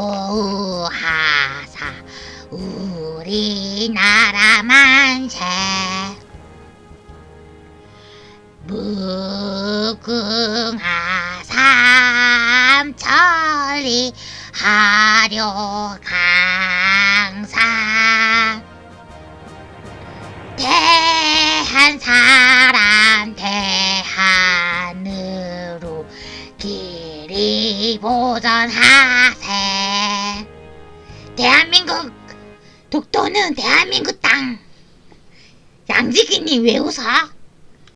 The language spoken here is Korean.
보호하사 우리나라 만세 무궁화 삼천리 하려 강산. 대한 사람 대한으로 길이 보전하세. 대한민국 독도는 대한민국 땅 양지기님 왜 웃어?